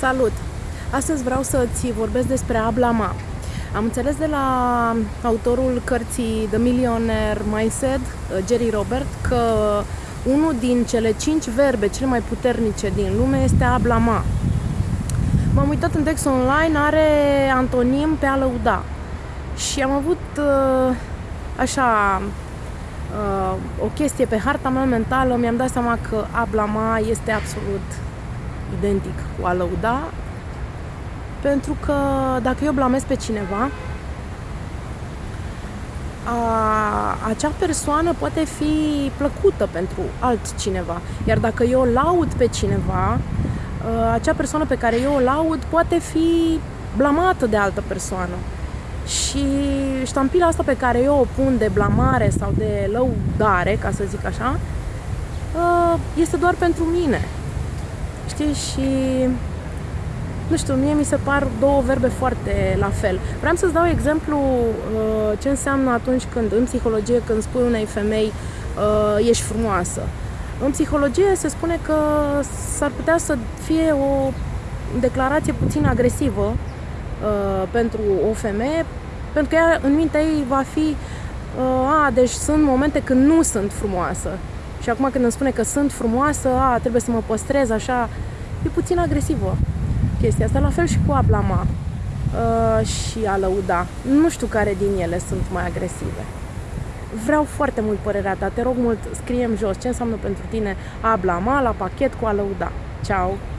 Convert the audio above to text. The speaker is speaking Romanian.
Salut! Astăzi vreau să-ți vorbesc despre a blama. Am înțeles de la autorul cărții The Millionaire Mindset, Jerry Robert, că unul din cele cinci verbe cele mai puternice din lume este a blama. M-am uitat în text online, are antonim pe a lăuda. Și am avut uh, așa uh, o chestie pe harta mea mentală, mi-am dat seama că a blama este absolut identic cu a lăuda, pentru că dacă eu blamez pe cineva, a, acea persoană poate fi plăcută pentru altcineva. Iar dacă eu laud pe cineva, a, acea persoană pe care eu o laud poate fi blamată de altă persoană. Și ștampila asta pe care eu o pun de blamare sau de lăudare, ca să zic așa, este doar pentru mine știi, și nu știu, mie mi se par două verbe foarte la fel. Vreau să-ți dau exemplu uh, ce înseamnă atunci când, în psihologie, când spui unei femei uh, ești frumoasă. În psihologie se spune că s-ar putea să fie o declarație puțin agresivă uh, pentru o femeie, pentru că ea, în mintea ei va fi uh, a, deci sunt momente când nu sunt frumoasă și acum când îmi spune că sunt frumoasă, a, trebuie să mă păstrez așa, e puțin agresivă chestia asta. La fel și cu a blama uh, și a lăuda. Nu știu care din ele sunt mai agresive. Vreau foarte mult părerea ta. Te rog mult, scriem jos ce înseamnă pentru tine a blama la pachet cu a lăuda. Ciao!